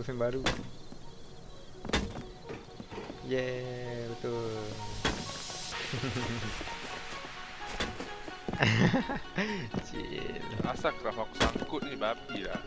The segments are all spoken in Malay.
Pusing baru. Yeah, betul. Chill. Asal craft aku sangkut ni babi lah.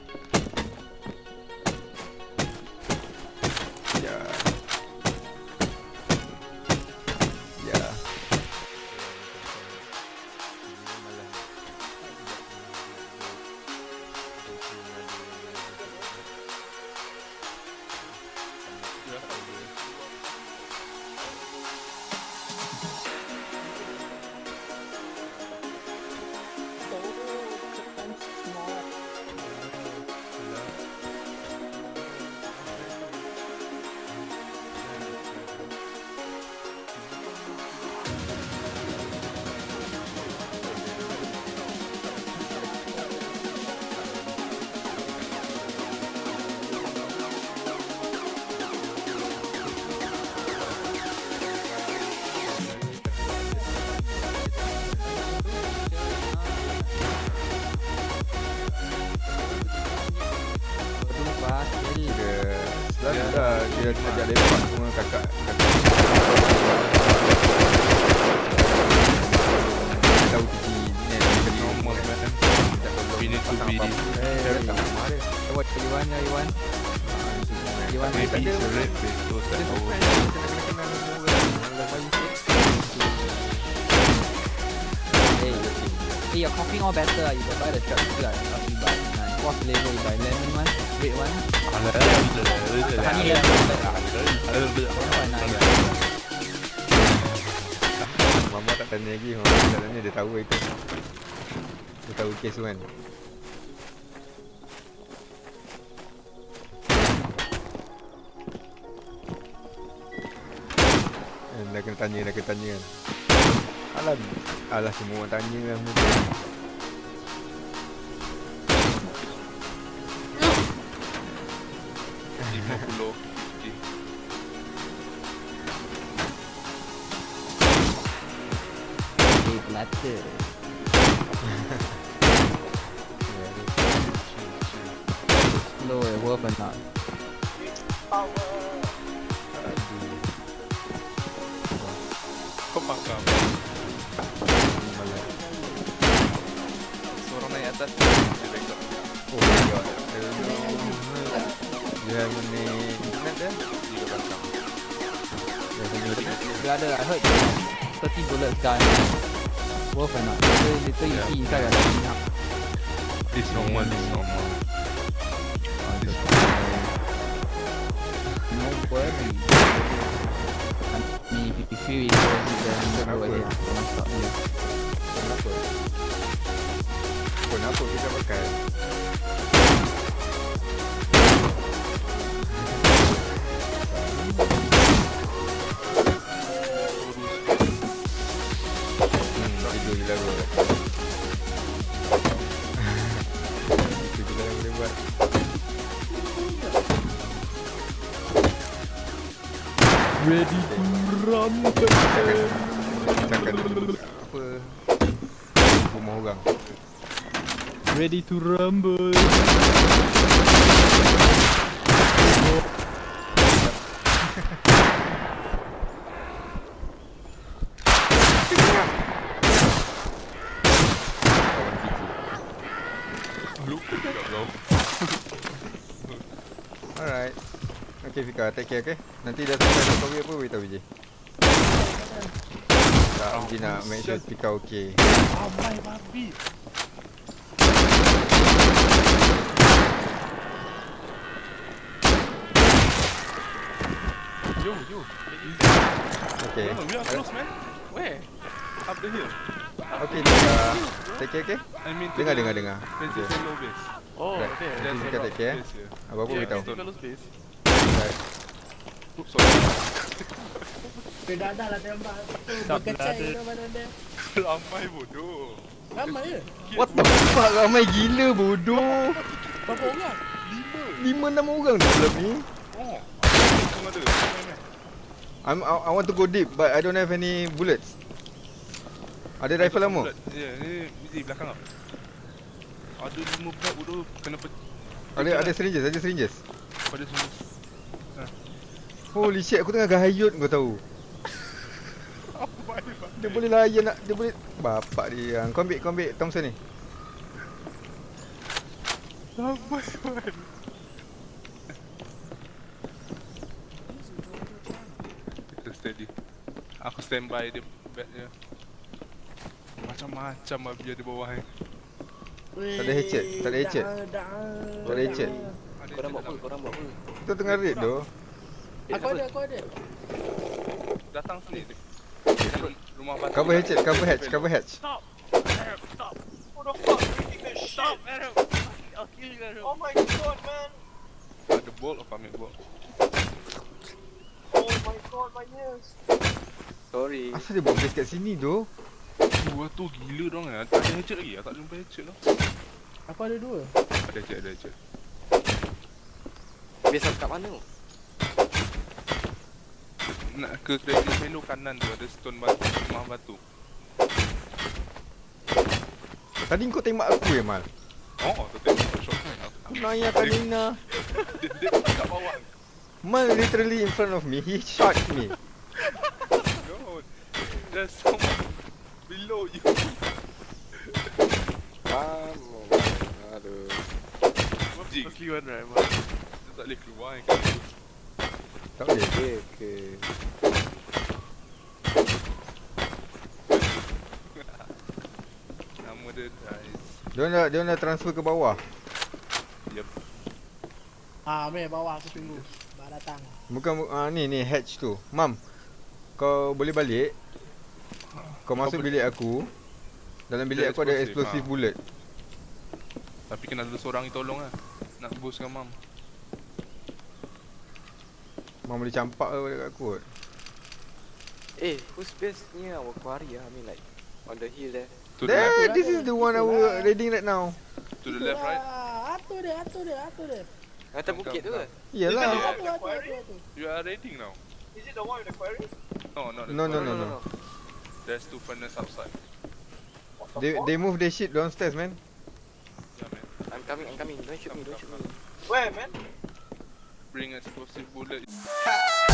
Dia ajak lepak semua kakak. kakak. Dia tahu tinggi net kali Normal ni. man. Tak tahu We need to pasang be- apa-apa. Eh, dia tak marah dia. What Iwan ya Iwan? Iwan. Maybe tak ada. it's a red face tak Dia tahu. Hey, hey, your coffee all better. You can buy the shop too. ah. Coffee buy. Nice. What flavor you buy? Lemon one, Wait, what? Mama tak tanya lagi. Mama tak tanya. Dia tahu itu. Dia tahu kes tu kan. Eh, dah kena tanya, dah kena tanya kan. Alah, alah semua orang tanya lah. Mereka 50 Cik. Di pelata Slow eh, worth or not Power Aduh Kau pakam Seorang naik atas Oh my god Hello You have any internet there? You have any internet? Brother, I heard 30 bullets gun. Worth or not? Later, later you see inside your machine up. This normal, this normal. Ah, This No worry. If you feel it, then go Kenapa? ahead. Don't stop you. Kenapa? Kenapa kita pakai? Ready to rumble. Cakap apa Rumah orang Ready to rumble. Okay Fika, take care okay Nanti dah selesai nak kopi apa beritahu je Tak, Uji nak make sure Fika okay Amai babi. Yo, yo. Okay No, we are close, man. Where? Up the hill. Okay Fika Take care okay I mean, Dengar dengar dengar Princess Okay. Oh, Right. okay. Nanti Fika a lot take care. Apa-apa Yeah, beritahu Crystal Fellow Space. Right Oops, sorry. Dah dah lah tembak Tak Berkecai berada. ke mana dia Ramai bodoh. Ramai je What the fuck ramai gila bodoh Berapa orang? Lima enam orang ni dalam ni Oh, ada. I'm, I, I want to go deep but I don't have any bullets Ada rifle lama? Ya, ni di belakang kau. Ada lima budak bodoh kena pe- Ada ada syringes, ada syringes Pada sini. Holy shit, aku tengah gahayut kau tahu. Dia boleh layan nak, dia boleh Bapak dia Kau ambil, kau ambil Thompson ni pak. Kita steady. Aku standby dia bed dia. Macam-macam lah biar di bawah ni. Tak ada hatchet, tak ada hatchet. Tak ada hatchet Korang buat apa? Korang buat apa? Kita tengah raid tu Eh, Aku ada, aku ada. Datang sini. Di Rumah batu. Cover hatchet, cover hatch, cover hatch Stop! Arab, stop! Who the fuck shit? Stop, Arab! I'll kill you, Arab. Oh my god, man! Ada bolt apa ambil bolt? Oh my god, my ears! Sorry. Asal dia buat base kat sini tu Dua tu gila dong eh. Tak ada hatchet lagi. Aku tak jumpa hatchet tu. Aku ada dua. Ada hatchet, ada hatchet. Biasa kat mana? Nak ke trading menu kanan tu ada stone batu, rumah batu. Tadi kau tembak aku ya Mal Oh, tu tengok shot. Aku naya Kanina Dia, dia kat bawah. Mal literally in front of me He shot me No. There's someone below you. Kamu. Aduh. Jig. Fuck you, Arab. Dia tak boleh keluar kan. Tak boleh Okay, okay. Nama dia Dice. Dia dah, dia dah transfer ke bawah Yep. Ah, meh bawah aku tunggu. Bak datang. Bukan, ah, ni ni hatch tu Mam Kau boleh balik Kau masuk boleh- bilik aku Dalam bilik aku ada explosive, ah. bullet Tapi kena ada seorang yang tolong lah. Nak boostkan mam. Mam boleh campak ke dekat aku kot Eh, who's base near our quarry ah? I mean like on the hill there. To the There, left, this is the one our raiding right now to the left, right. Ah, Atu dia, atu dia, atu dia. Atas bukit tu ke? Atu. You are raiding now. Is it the one with the quarry? No, not the No, no, quarry. no, no. There's two furnace outside. The They, fuck? they move their shit downstairs man Yeah, man. I'm coming, I'm coming. Don't shoot me, don't shoot me. Where, man? Bring explosive bullet.